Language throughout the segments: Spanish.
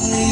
Yeah.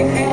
Amen.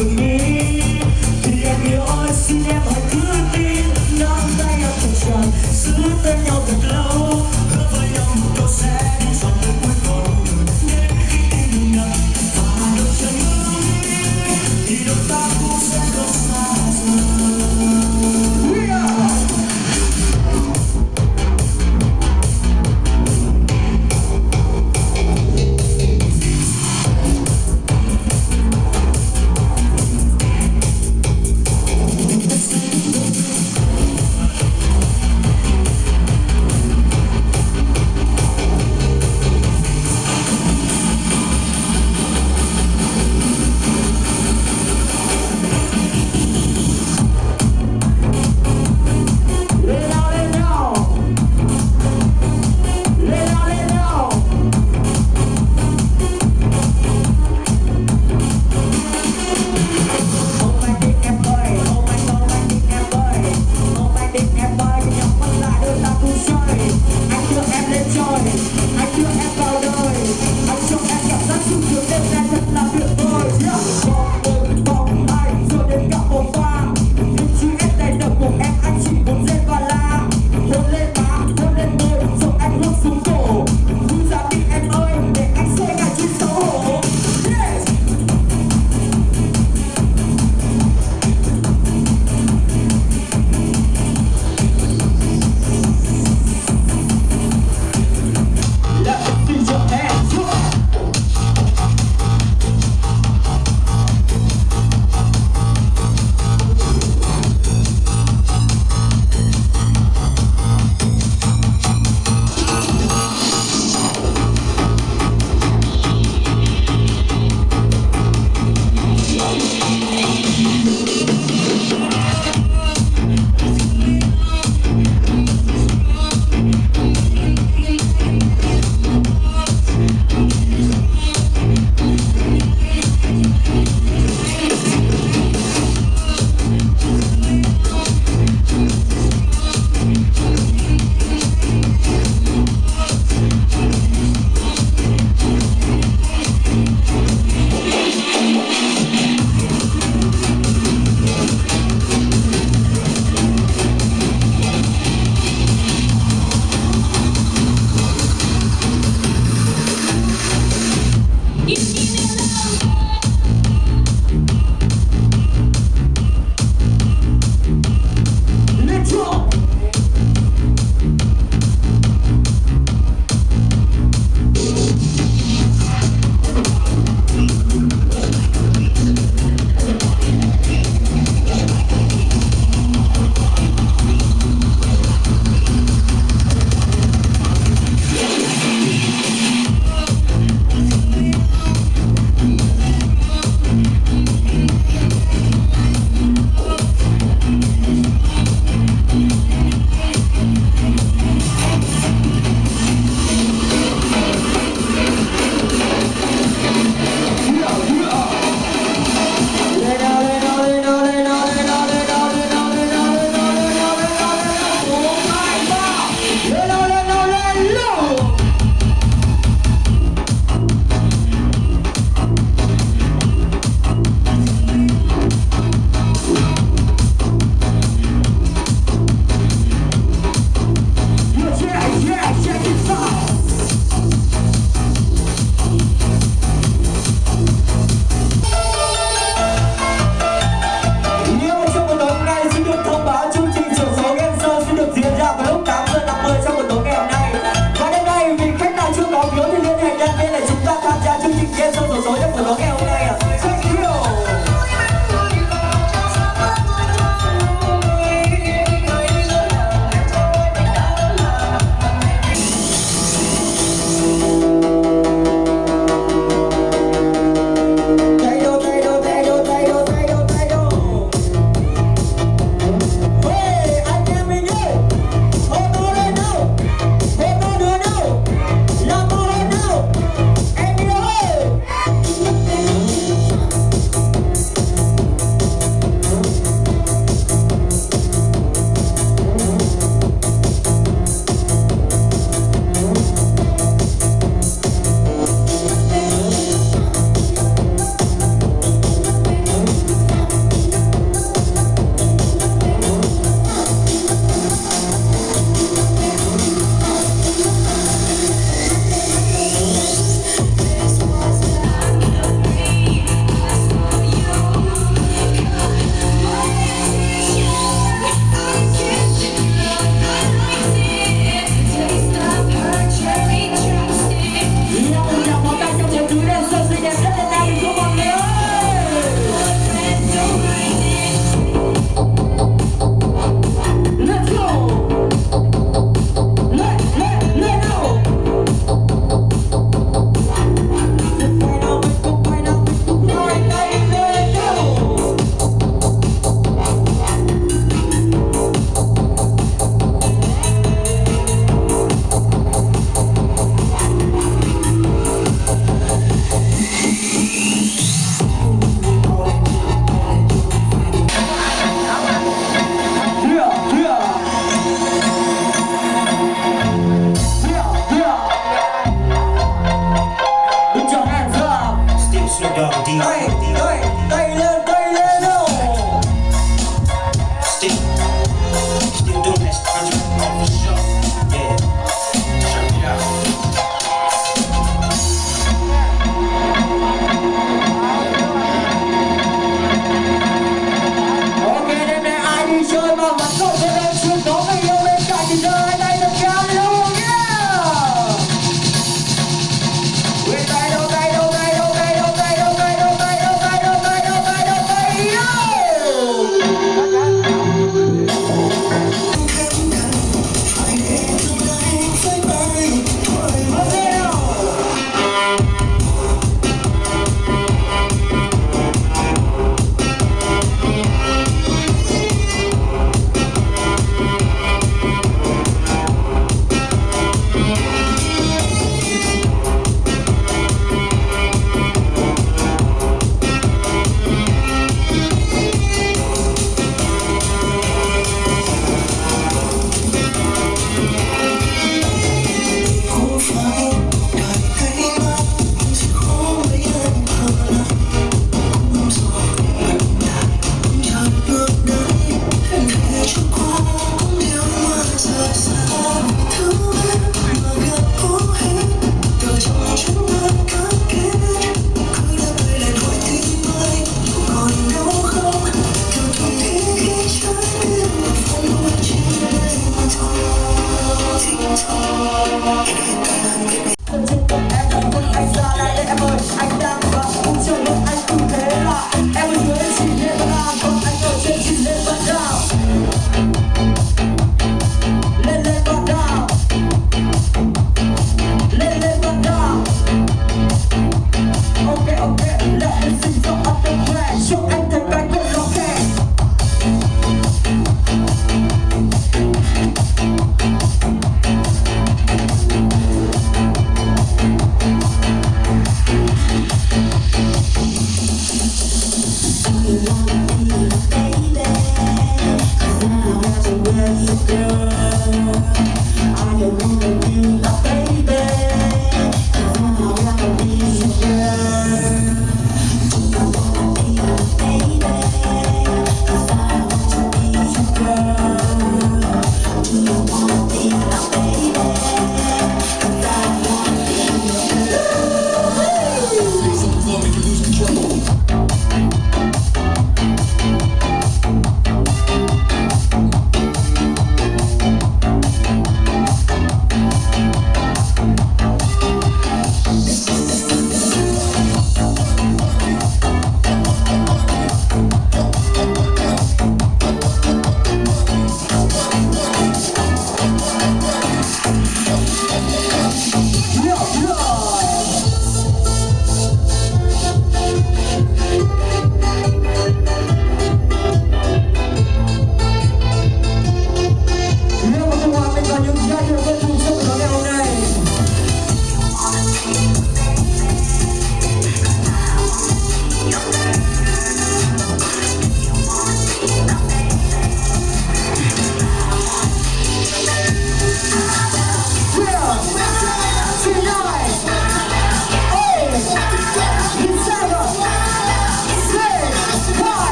to me.